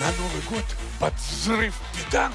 на Новый год под взрыв петард